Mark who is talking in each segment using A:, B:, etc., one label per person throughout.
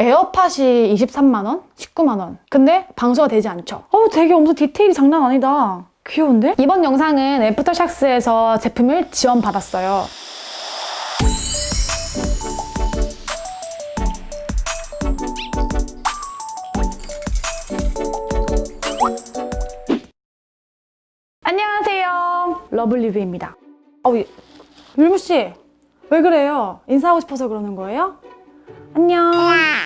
A: 에어팟이 23만 원? 19만 원. 근데 방수가 되지 않죠. 어, 되게 엄청 디테일이 장난 아니다. 귀여운데? 이번 영상은 애프터샥스에서 제품을 지원받았어요. 안녕하세요. 러블리뷰입니다. 어, 율무씨, 왜 그래요? 인사하고 싶어서 그러는 거예요? 안녕.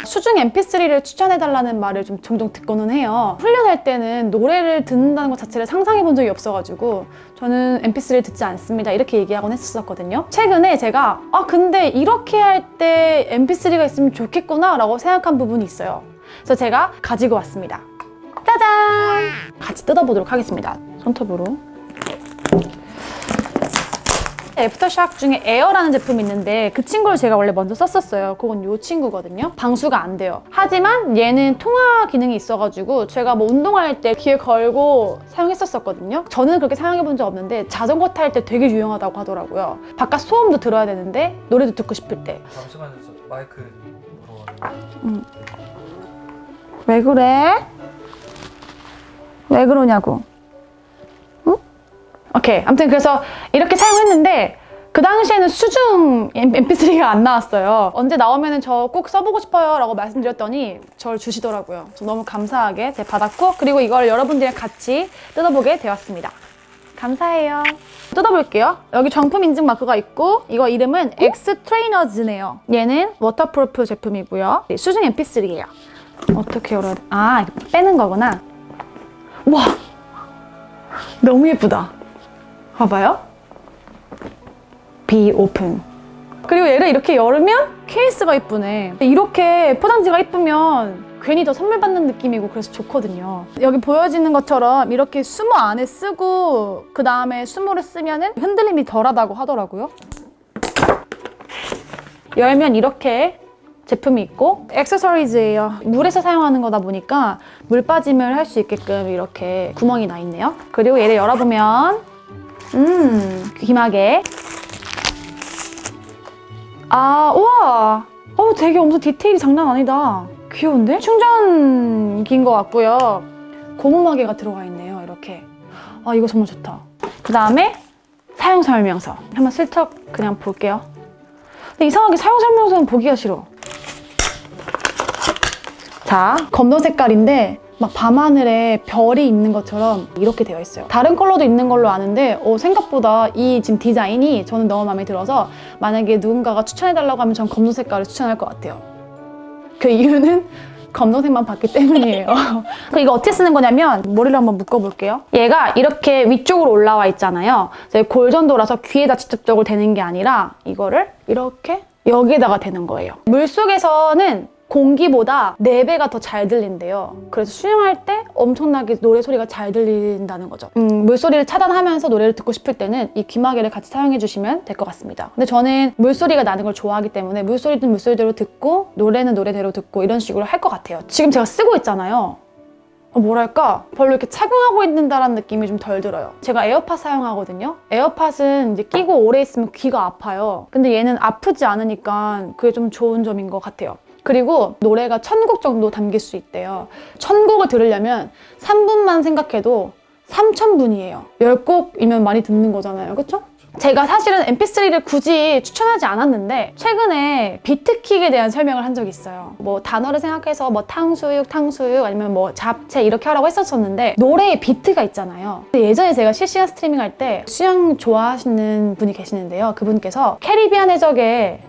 A: 수중 mp3를 추천해달라는 말을 좀 종종 듣고는 해요. 훈련할 때는 노래를 듣는다는 것 자체를 상상해 본 적이 없어가지고 저는 mp3를 듣지 않습니다. 이렇게 얘기하곤 했었거든요. 최근에 제가 아 근데 이렇게 할 때 mp3가 있으면 좋겠구나 라고 생각한 부분이 있어요. 그래서 제가 가지고 왔습니다. 짜잔! 같이 뜯어보도록 하겠습니다. 손톱으로. 애프터샥 중에 에어라는 제품이 있는데 그 친구를 제가 원래 먼저 썼었어요. 그건 이 친구거든요. 방수가 안 돼요. 하지만 얘는 통화 기능이 있어가지고 제가 뭐 운동할 때 귀에 걸고 사용했었거든요. 저는 그렇게 사용해본 적 없는데 자전거 탈 때 되게 유용하다고 하더라고요. 바깥 소음도 들어야 되는데 노래도 듣고 싶을 때.
B: 잠시만요, 저 마이크 물어봤는데
A: 왜 그래? 왜 그러냐고. 응? 오케이. 아무튼 그래서 이렇게 사용했는데 그 당시에는 수중 mp3가 안 나왔어요. 언제 나오면 저 꼭 써보고 싶어요 라고 말씀드렸더니 저를 주시더라고요. 저 너무 감사하게 받았고 그리고 이걸 여러분들이랑 같이 뜯어보게 되었습니다. 감사해요. 뜯어볼게요. 여기 정품 인증 마크가 있고 이거 이름은 엑스 트레이너즈네요. 얘는 waterproof 제품이고요. 수중 mp3예요. 어떻게 열어야 돼? 아, 빼는 거구나. 와! 너무 예쁘다. 봐봐요. Be open. 그리고 얘를 이렇게 열으면 케이스가 이쁘네. 이렇게 포장지가 이쁘면 괜히 더 선물 받는 느낌이고 그래서 좋거든요. 여기 보여지는 것처럼 이렇게 수모 안에 쓰고 그 다음에 수모를 쓰면 은 흔들림이 덜하다고 하더라고요. 열면 이렇게 제품이 있고 액세서리즈예요. 물에서 사용하는 거다 보니까 물 빠짐을 할 수 있게끔 이렇게 구멍이 나 있네요. 그리고 얘를 열어보면 음 귀마개 아 우와 어 되게 엄청 디테일이 장난 아니다. 귀여운데? 충전기인 것 같고요. 고무마개가 들어가 있네요. 이렇게 아 이거 정말 좋다. 그 다음에 사용 설명서 한번 슬쩍 그냥 볼게요. 근데 이상하게 사용 설명서는 보기가 싫어. 자, 검정 색깔인데 막 밤하늘에 별이 있는 것처럼 이렇게 되어 있어요. 다른 컬러도 있는 걸로 아는데 어, 생각보다 이 지금 디자인이 저는 너무 마음에 들어서 만약에 누군가가 추천해달라고 하면 전 검정 색깔을 추천할 것 같아요. 그 이유는 검정색만 봤기 때문이에요. 그 이거 어떻게 쓰는 거냐면 머리를 한번 묶어볼게요. 얘가 이렇게 위쪽으로 올라와 있잖아요. 골전도라서 귀에다 직접적으로 대는 게 아니라 이거를 이렇게 여기에다가 대는 거예요. 물속에서는 공기보다 4배가 더 잘 들린대요. 그래서 수영할 때 엄청나게 노래 소리가 잘 들린다는 거죠. 음, 물소리를 차단하면서 노래를 듣고 싶을 때는 이 귀마개를 같이 사용해 주시면 될 것 같습니다. 근데 저는 물소리가 나는 걸 좋아하기 때문에 물소리든 물소리대로 듣고 노래는 노래대로 듣고 이런 식으로 할 것 같아요. 지금 제가 쓰고 있잖아요. 어, 뭐랄까 별로 이렇게 착용하고 있는다라는 느낌이 좀 덜 들어요. 제가 에어팟 사용하거든요. 에어팟은 이제 끼고 오래 있으면 귀가 아파요. 근데 얘는 아프지 않으니까 그게 좀 좋은 점인 것 같아요. 그리고 노래가 천 곡 정도 담길 수 있대요. 천곡을 들으려면 3분만 생각해도 3,000분이에요. 10곡이면 많이 듣는 거잖아요. 그쵸? 제가 사실은 mp3를 굳이 추천하지 않았는데 최근에 beat kick에 대한 설명을 한 적이 있어요. 뭐 단어를 생각해서 뭐 탕수육, 탕수육 아니면 뭐 잡채 이렇게 하라고 했었었는데 노래에 비트가 있잖아요. 예전에 제가 실시간 스트리밍 할 때 수영 좋아하시는 분이 계시는데요. 그분께서 캐리비안 해적의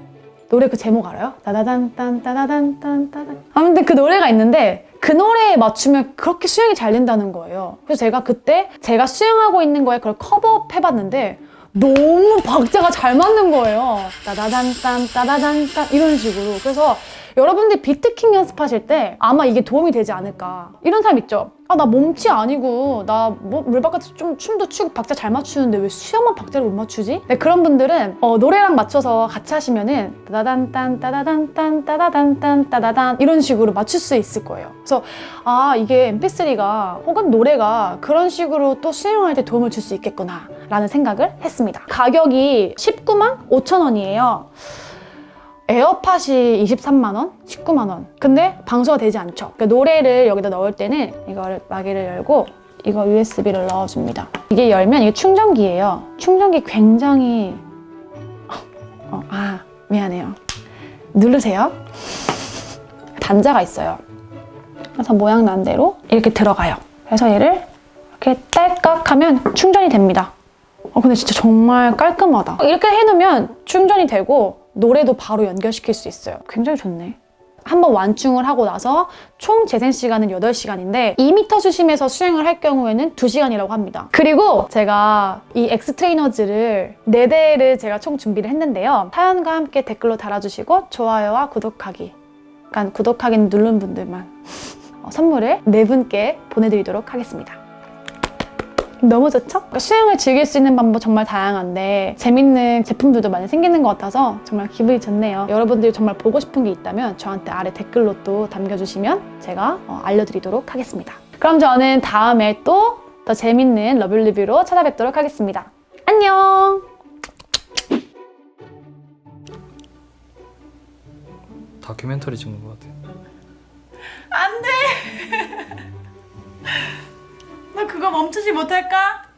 A: 노래 그 제목 알아요? 따다단 딴 따다단 딴 따단 아무튼 그 노래가 있는데 그 노래에 맞추면 그렇게 수영이 잘 된다는 거예요. 그래서 제가 그때 제가 수영하고 있는 거에 그걸 커버업 해봤는데 너무 박자가 잘 맞는 거예요. 따다단 딴 따다단 딴 이런 식으로. 그래서 여러분들이 비트킹 연습하실 때 아마 이게 도움이 되지 않을까. 이런 사람 있죠? 아, 나 몸치 아니고 나 뭐 물바깥에서 좀 춤도 추고 박자 잘 맞추는데 왜 수영만 박자를 못 맞추지? 네, 그런 분들은 어, 노래랑 맞춰서 같이 하시면은 따다단 딴 따다단 딴 따다단 딴 따다단 이런 식으로 맞출 수 있을 거예요. 그래서 아 이게 mp3가 혹은 노래가 그런 식으로 또 수영할 때 도움을 줄 수 있겠구나 라는 생각을 했습니다. 가격이 19만 5천 원이에요. 에어팟이 23만 원, 19만 원. 근데 방수가 되지 않죠. 그러니까 노래를 여기다 넣을 때는 이거를 마개를 열고 이거 USB를 넣어줍니다. 이게 열면 이게 충전기예요. 충전기 굉장히 어, 아 미안해요. 누르세요. 단자가 있어요. 그래서 모양 난 대로 이렇게 들어가요. 그래서 얘를 이렇게 딸깍 하면 충전이 됩니다. 어, 근데 진짜 정말 깔끔하다. 이렇게 해놓으면 충전이 되고 노래도 바로 연결시킬 수 있어요. 굉장히 좋네. 한번 완충을 하고 나서 총 재생 시간은 8시간인데 2m 수심에서 수행을 할 경우에는 2시간이라고 합니다. 그리고 제가 이 엑스트레이너즈를 4대를 제가 총 준비를 했는데요. 사연과 함께 댓글로 달아주시고 좋아요와 구독하기 약간 구독하기는 누른 분들만 어, 선물을 네 분께 보내드리도록 하겠습니다. 너무 좋죠? 그러니까 수영을 즐길 수 있는 방법 정말 다양한데 재밌는 제품들도 많이 생기는 것 같아서 정말 기분이 좋네요. 여러분들이 정말 보고 싶은 게 있다면 저한테 아래 댓글로 또 남겨주시면 제가 어, 알려드리도록 하겠습니다. 그럼 저는 다음에 또 더 재밌는 러블 리뷰로 찾아뵙도록 하겠습니다. 안녕!
B: 다큐멘터리 찍는 것 같아요.
C: 안 돼! 나 그거 멈추지 못할까?